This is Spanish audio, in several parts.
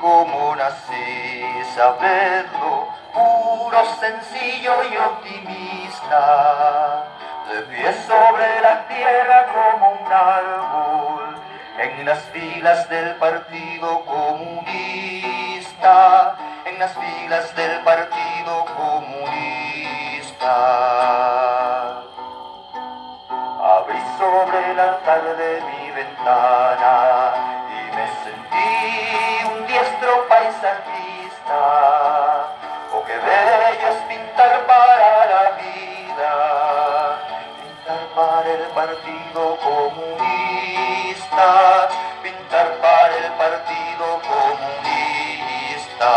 cómo nací, saberlo, puro, sencillo y optimista. De pie sobre la tierra como un árbol, en las filas del Partido Comunista, en las filas del Partido Comunista. Abrí sobre el altar de mi ventana es artista, o qué bello es pintar para la vida, pintar para el Partido Comunista, pintar para el Partido Comunista.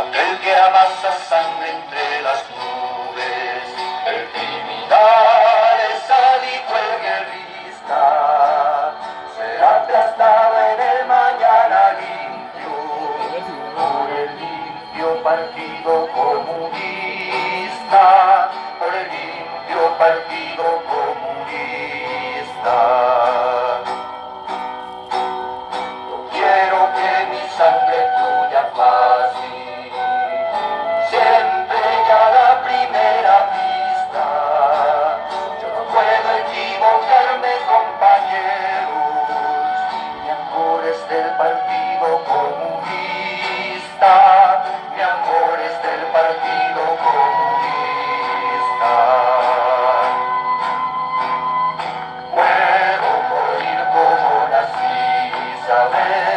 Aquel que amasa sangre entre las nubes, partido común. Amém.